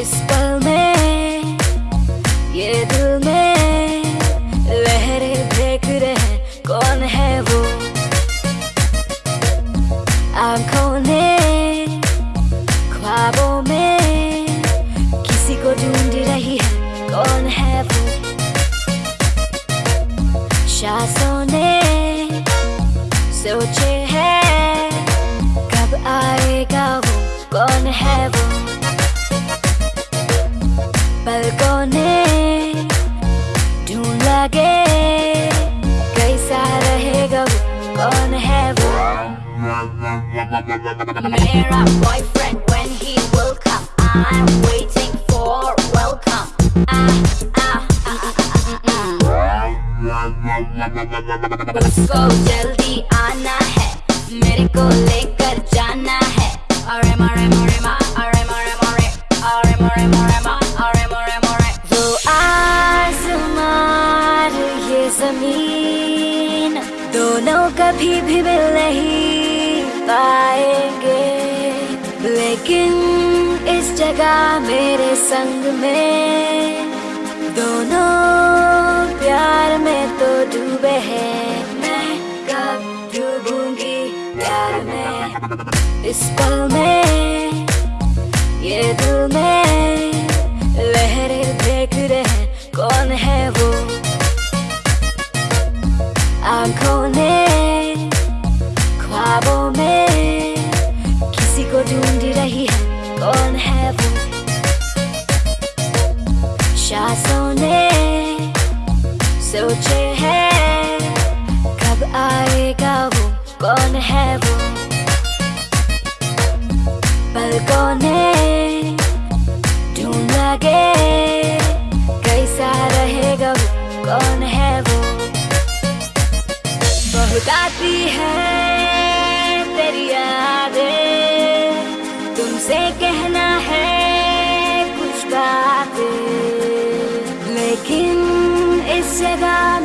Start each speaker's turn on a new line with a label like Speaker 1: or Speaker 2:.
Speaker 1: इस पल में, ये दिल में लहरें देख रहे कौन है वो? आँखों ने ख्वाबों में किसी को ढूंढ रही है, कौन है वो? शासों ने सोचे है, कब आएगा वो, कौन है वो? पलकों ढूंढ लगे, कैसा रहेगा वो, कौन है वो मेरा boyfriend when he will come I'm waiting for welcome ah. उसको जल्दी आना है, मेरे को लेकर जाना है अरे मरे मरे मा ज़मीन दोनों कभी भी मिल नहीं पाएँगे। लेकिन इस जगह मेरे संग में दोनों प्यार में तो डूबे हैं। मैं कब डूबूँगी प्यार में? इस पल में, ये दिल में लहरें देख रहे कौन है वो? आँखों ने, ख्वाबों में किसी को ढूंढ रही है, कौन है वो? शासों ने सोचे है, कब आएगा वो, कौन है वो? पलकों ने ढूंढ लगे आती है तेरी यादें। तुमसे कहना है कुछ बातें। लेकिन इस जगह